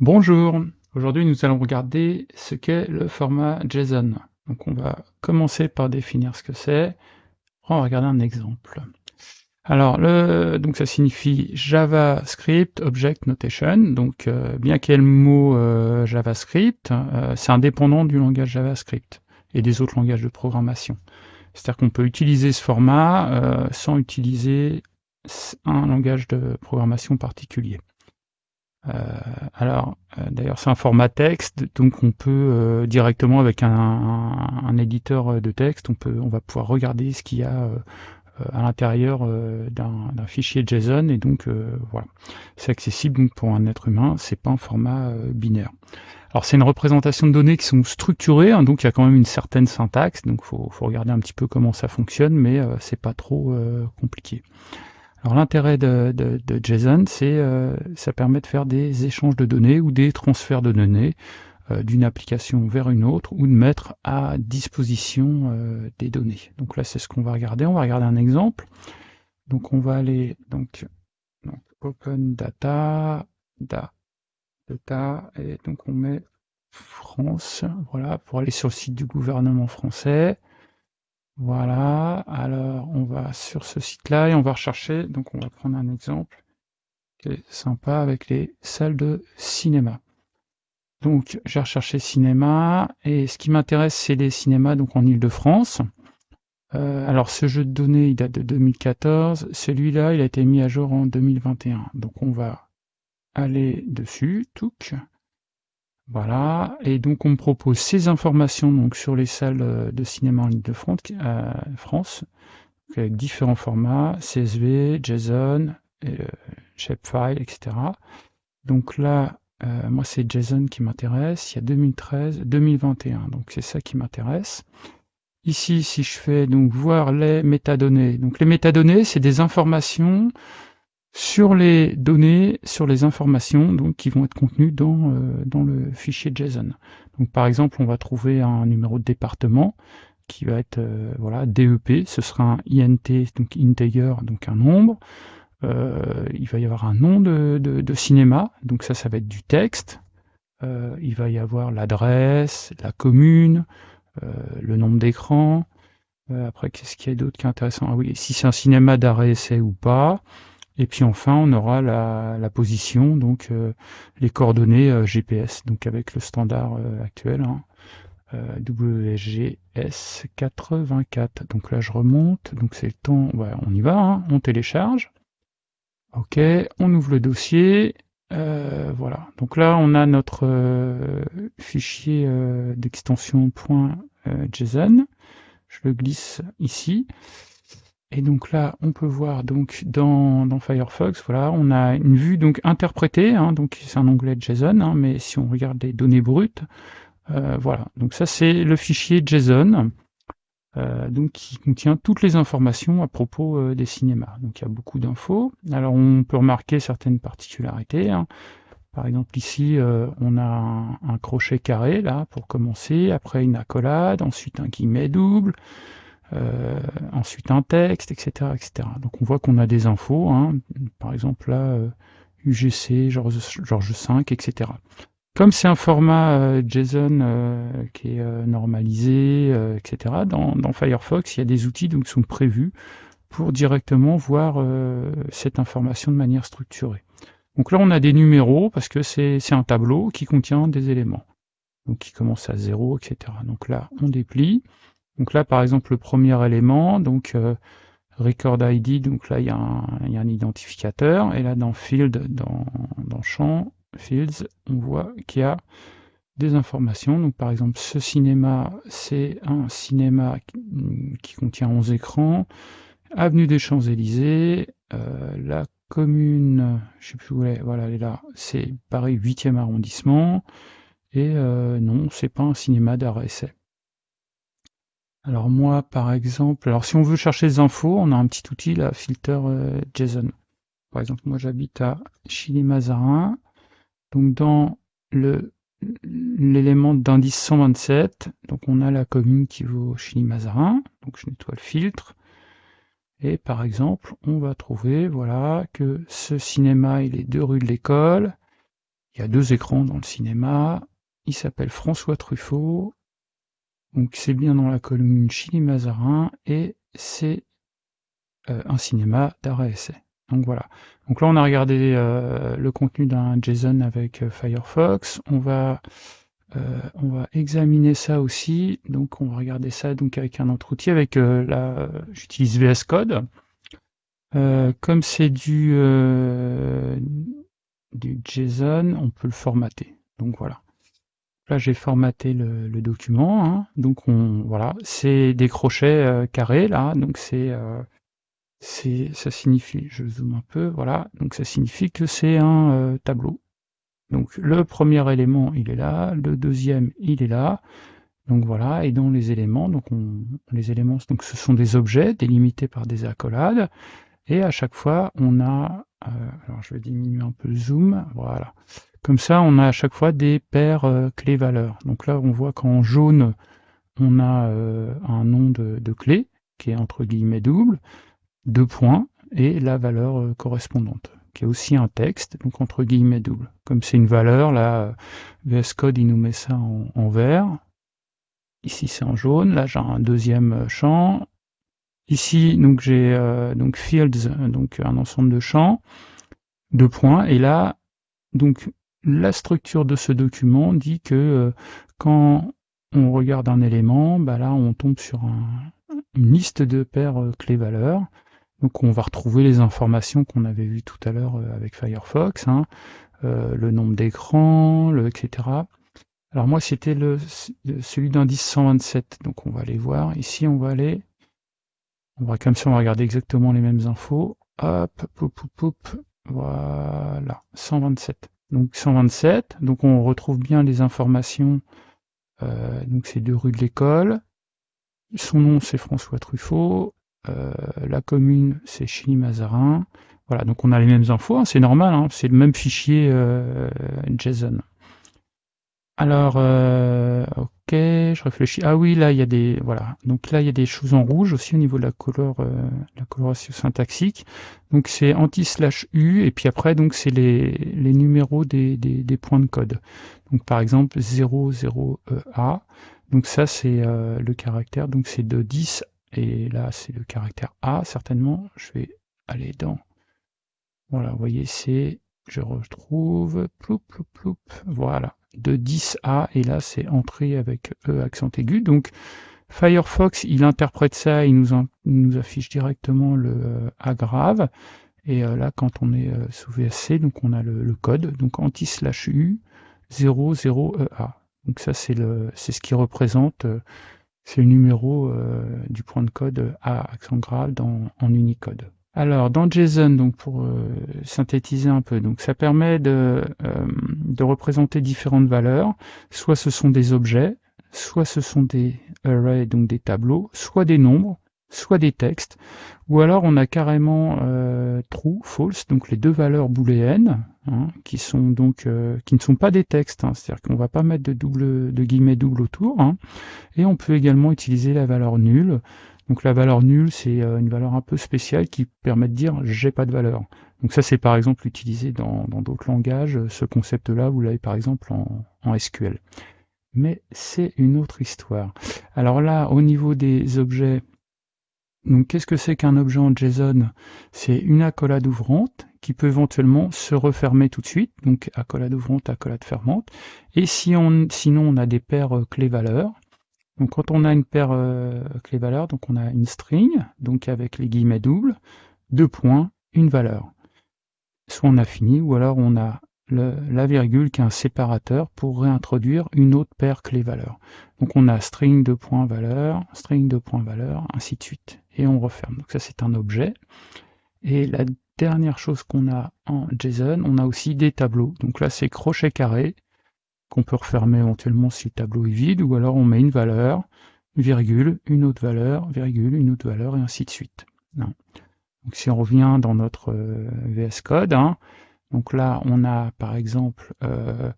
Bonjour, aujourd'hui nous allons regarder ce qu'est le format JSON. Donc on va commencer par définir ce que c'est. On va regarder un exemple. Alors le, donc ça signifie JavaScript Object Notation. Donc euh, bien qu'il y ait le mot euh, JavaScript, euh, c'est indépendant du langage JavaScript et des autres langages de programmation. C'est-à-dire qu'on peut utiliser ce format sans utiliser un langage de programmation particulier. Euh, alors, euh, d'ailleurs, c'est un format texte, donc on peut euh, directement avec un, éditeur de texte, on peut, on va pouvoir regarder ce qu'il y a à l'intérieur d'un fichier JSON et donc voilà, c'est accessible donc pour un être humain, c'est pas un format binaire. Alors c'est une représentation de données qui sont structurées, hein, donc il y a quand même une certaine syntaxe, donc faut, faut regarder un petit peu comment ça fonctionne, mais c'est pas trop compliqué. Alors l'intérêt de, JSON, c'est euh, ça permet de faire des échanges de données ou des transferts de données euh, d'une application vers une autre ou de mettre à disposition euh, des données. Donc là, c'est ce qu'on va regarder. On va regarder un exemple. Donc on va aller donc, Open Data, Data, et donc on met France, voilà, pour aller sur le site du gouvernement français. Voilà, alors on va sur ce site-là et on va rechercher, donc on va prendre un exemple qui est sympa avec les salles de cinéma. Donc j'ai recherché cinéma et ce qui m'intéresse c'est les cinémas donc en Ile-de-France. Euh, alors ce jeu de données il date de 2014, celui-là il a été mis à jour en 2021. Donc on va aller dessus, touc, voilà, et donc on me propose ces informations donc sur les salles euh, de cinéma en Ile-de-France, euh, France, avec différents formats, CSV, JSON, euh, shapefile, etc. Donc là, moi c'est JSON qui m'intéresse, il y a 2013, 2021, donc c'est ça qui m'intéresse. Ici, si je fais donc voir les métadonnées, donc les métadonnées, c'est des informations sur les données, sur les informations donc, qui vont être contenues dans, euh, dans le fichier JSON. Donc, par exemple, on va trouver un numéro de département qui va être euh, voilà DEP, ce sera un INT, donc integer, donc un nombre. Euh, il va y avoir un nom de, de, cinéma, donc ça, ça va être du texte. il va y avoir l'adresse, la commune, le nombre d'écran. après, qu'est-ce qu'il y a d'autre qui est intéressant? Ah oui, si c'est un cinéma d'arrêt essai ou pas. Et puis enfin, on aura la, position, donc euh, les coordonnées euh, GPS, donc avec le standard euh, actuel, hein, WGS 84. Donc là, je remonte, donc c'est le temps, on y va, hein, on télécharge. Ok, on ouvre le dossier. voilà, donc là, on a notre fichier d'extension .json. Je le glisse ici. Et donc là, on peut voir donc dans, Firefox, voilà, on a une vue donc interprétée, hein, donc c'est un onglet JSON, hein, mais si on regarde les données brutes, euh, voilà. Donc ça c'est le fichier JSON, euh, donc qui contient toutes les informations à propos euh, des cinémas. Donc il y a beaucoup d'infos. Alors on peut remarquer certaines particularités. Hein. Par exemple ici, on a un, un, crochet carré là pour commencer, après une accolade, ensuite un guillemet double. Euh, ensuite un texte, etc., etc. Donc on voit qu'on a des infos, hein. par exemple là, UGC, George, George 5, etc. Comme c'est un format euh, JSON euh, qui est normalisé, etc., dans, Firefox, il y a des outils donc, qui sont prévus pour directement voir cette information de manière structurée. Donc là, on a des numéros parce que c'est un tableau qui contient des éléments. Donc qui commence à 0, etc. Donc là, on déplie. Donc là, par exemple, le premier élément, donc euh, record ID, donc là, il y, a un, identificateur, et là, dans field, dans, dans champ, fields, on voit qu'il y a des informations. Donc par exemple, ce cinéma, c'est un cinéma qui, contient 11 écrans, avenue des Champs-Élysées, euh, la commune, je sais plus où elle est, voilà, elle est là, c'est Paris 8e arrondissement, et euh, non, c'est pas un cinéma d'arrêt essai. Alors moi, par exemple, alors si on veut chercher des infos, on a un petit outil, là, filter euh, JSON. Par exemple, moi j'habite à Chili-Mazarin. Donc dans l'élément d'indice 127, donc on a la commune qui vaut Chili-Mazarin. Donc je nettoie le filtre. Et par exemple, on va trouver voilà, que ce cinéma, il est deux rue de l'école. il y a deux écrans dans le cinéma. Il s'appelle François Truffaut. Donc c'est bien dans la commune Chili-Mazarin et c'est euh, un cinéma d'arrêt essai. Donc voilà. Donc là on a regardé euh, le contenu d'un JSON avec euh, Firefox. On va on va examiner ça aussi. Donc on va regarder ça donc avec un autre outil avec la j'utilise VS Code. comme c'est du du JSON, on peut le formater. Donc voilà. Là, j'ai formaté le, document. Hein. Donc on voilà, c'est des crochets euh, carrés là. Donc c'est euh, ça signifie, je zoome un peu, voilà. Donc ça signifie que c'est un euh, tableau. Donc le premier élément, il est là. Le deuxième, il est là. Donc voilà. Et dans les éléments, donc on, les éléments, donc ce sont des objets délimités par des accolades. Et à chaque fois, on a, alors je vais diminuer un peu le zoom, voilà. Comme ça, on a à chaque fois des paires euh, clés-valeurs. Donc là, on voit qu'en jaune, on a euh, un nom de, clé, qui est entre guillemets double, deux points, et la valeur euh, correspondante, qui est aussi un texte, donc entre guillemets double. Comme c'est une valeur, là, VS Code, il nous met ça en, vert. Ici, c'est en jaune. Là, j'ai un deuxième champ. Ici, donc j'ai donc fields, donc un ensemble de champs, deux points. Et là, donc la structure de ce document dit que euh, quand on regarde un élément, bah là on tombe sur une liste de paires euh, clés-valeurs. Donc on va retrouver les informations qu'on avait vues tout à l'heure euh, avec Firefox, hein, le nombre d'écrans, etc. Alors moi c'était le, celui d'indice 127, donc on va aller voir. Ici on va aller, on va comme ça on va regarder exactement les mêmes infos. Hop, poup, poup, poup, voilà, 127 donc 127. Donc on retrouve bien les informations. Euh, donc c'est deux rues de l'école. Son nom c'est François Truffaut. Euh, la commune c'est Chili-Mazarin. Voilà, donc on a les mêmes infos, hein, c'est normal, hein, c'est le même fichier euh, JSON. Alors, euh, ok, je réfléchis. Ah oui, là, il y a des... Voilà. Donc là, il y a des choses en rouge aussi au niveau de la couleur, euh, la coloration syntaxique. Donc c'est anti-slash-u, et puis après, donc c'est les, les numéros des, des, points de code. Donc par exemple, 00A. Donc ça, c'est euh, le caractère, donc c'est de 10, et là, c'est le caractère A, certainement. Je vais aller dans... Voilà, vous voyez, c'est... Je retrouve... Ploup, ploup, ploup. Voilà de 10A, et là c'est entré avec E accent aigu. Donc Firefox, il interprète ça, il nous, affiche directement le euh, A grave. Et euh, là, quand on est euh, sous VSC, donc on a le, code, donc anti-slash U 00EA. Donc ça, c'est ce qui représente, c'est le numéro du point de code A accent grave en Unicode. Alors, dans JSON, donc pour euh, synthétiser un peu, donc ça permet de, euh, de, représenter différentes valeurs. Soit ce sont des objets, soit ce sont des arrays, donc des tableaux, soit des nombres, soit des textes, ou alors on a carrément euh, true, false, donc les deux valeurs booléennes, hein, qui sont donc qui ne sont pas des textes, hein, c'est-à-dire qu'on va pas mettre de double de guillemets double autour, hein. et on peut également utiliser la valeur nulle donc la valeur nulle, c'est euh, une valeur un peu spéciale qui permet de dire j'ai pas de valeur. Donc ça c'est par exemple utilisé dans d'autres langages. Ce concept-là, vous l'avez par exemple en, SQL. Mais c'est une autre histoire. Alors là, au niveau des objets, donc qu'est-ce que c'est qu'un objet en JSON? C'est une accolade ouvrante qui peut éventuellement se refermer tout de suite, donc accolade ouvrante, accolade fermante. Et si on, sinon on a des paires euh, clés-valeurs, donc quand on a une paire euh, clé-valeur, donc on a une string, donc avec les guillemets doubles, deux points, une valeur. Soit on a fini, ou alors on a la virgule qui est un séparateur pour réintroduire une autre paire clé-valeur. Donc on a string de points valeur, string de points valeur, ainsi de suite. Et on referme. Donc ça c'est un objet. Et la dernière chose qu'on a en JSON, on a aussi des tableaux. Donc là c'est crochet carré, qu'on peut refermer éventuellement si le tableau est vide, ou alors on met une valeur, virgule, une autre valeur, virgule, une autre valeur, et ainsi de suite. Hein. Donc si on revient dans notre euh, VS Code, hein, donc là on a par exemple, euh,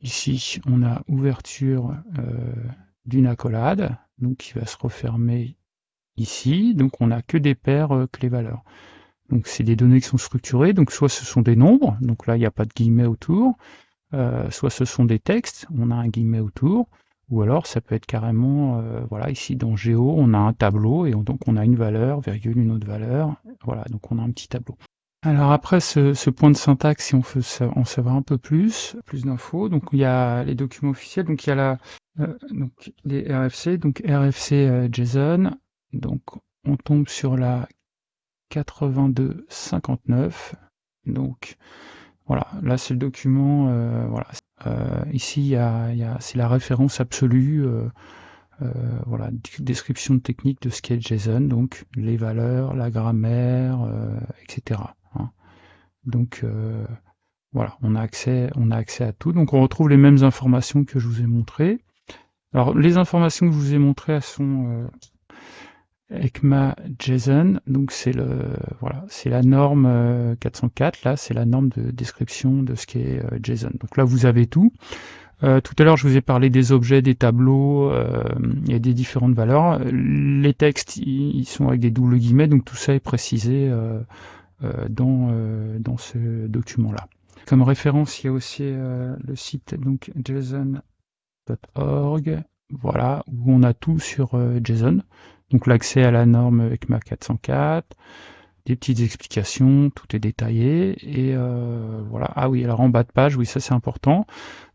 ici on a ouverture euh, d'une accolade, donc qui va se refermer ici, donc on n'a que des paires clés-valeurs. Donc c'est des données qui sont structurées, donc soit ce sont des nombres, donc là il n'y a pas de guillemets autour, soit ce sont des textes, on a un guillemet autour, ou alors ça peut être carrément, voilà, ici dans Géo, on a un tableau et donc on a une valeur, virgule, une autre valeur, voilà, donc on a un petit tableau. Alors après ce, point de syntaxe, si on veut en savoir un peu plus, plus d'infos, donc il y a les documents officiels, donc il y a la, donc les RFC, donc RFC JSON, donc on tombe sur la 8259. Donc voilà, là c'est le document, euh, voilà. Euh, ici, il y a, c'est la référence absolue, euh, voilà, description technique de ce qu'est JSON, donc les valeurs, la grammaire, etc. Hein. Donc voilà, on a accès, on a accès à tout. Donc on retrouve les mêmes informations que je vous ai montrées. Alors les informations que je vous ai montrées, elles sont ECMA JSON, donc c'est le voilà, c'est la norme 404. Euh, là, c'est la norme de description de ce qu'est euh, JSON. Donc là, vous avez tout. Euh, tout à l'heure, je vous ai parlé des objets, des tableaux et des différentes valeurs. Les textes, ils sont avec des doubles guillemets, donc tout ça est précisé dans, dans ce document-là. Comme référence, il y a aussi le site donc json.org, voilà, où on a tout sur JSON. Donc l'accès à la norme ECMA 404, des petites explications, tout est détaillé. Et euh, voilà. Ah oui, alors en bas de page, oui, ça c'est important.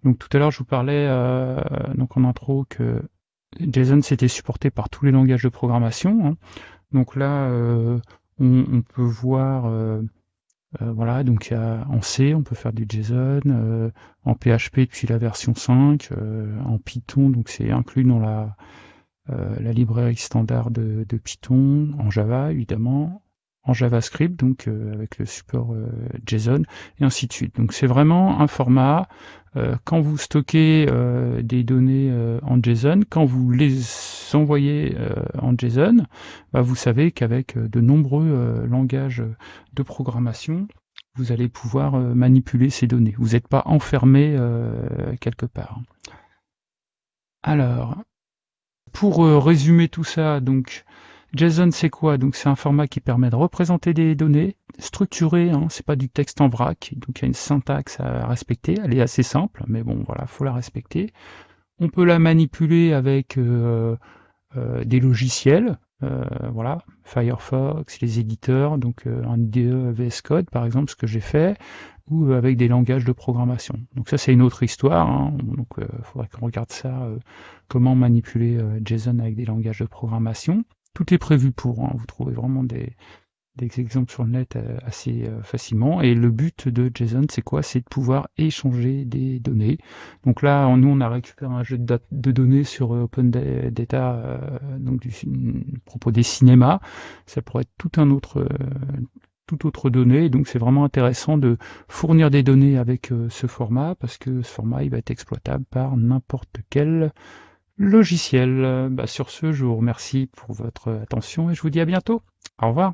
Donc tout à l'heure, je vous parlais euh, donc en intro que JSON c'était supporté par tous les langages de programmation. Hein. Donc là, euh, on, peut voir, voilà, donc en C, on peut faire du JSON, en PHP depuis la version 5, en Python, donc c'est inclus dans la euh, la librairie standard de, Python, en Java évidemment, en JavaScript, donc euh, avec le support euh, JSON, et ainsi de suite. Donc c'est vraiment un format, quand vous stockez des données en JSON, quand vous les envoyez en JSON, bah, vous savez qu'avec de nombreux langages de programmation, vous allez pouvoir manipuler ces données. Vous n'êtes pas enfermé quelque part. Alors, pour euh, résumer tout ça, donc JSON c'est quoi? Donc c'est un format qui permet de représenter des données structurées, hein, c'est pas du texte en vrac, donc il y a une syntaxe à respecter, elle est assez simple, mais bon voilà, faut la respecter. On peut la manipuler avec euh, euh, des logiciels, voilà, Firefox, les éditeurs, donc un IDE VS Code par exemple, ce que j'ai fait, ou avec des langages de programmation. Donc ça c'est une autre histoire, hein. donc il faudrait qu'on regarde ça, comment manipuler JSON avec des langages de programmation. Tout est prévu pour, hein. vous trouvez vraiment des, des, exemples sur le net assez facilement. Et le but de JSON c'est quoi? C'est de pouvoir échanger des données. Donc là nous on a récupéré un jeu de, de données sur Open Data, donc du, propos des cinémas. Ça pourrait être tout un autre autre donnée. donc c'est vraiment intéressant de fournir des données avec euh, ce format parce que ce format il va être exploitable par n'importe quel logiciel. Bah, sur ce, je vous remercie pour votre attention et je vous dis à bientôt. Au revoir.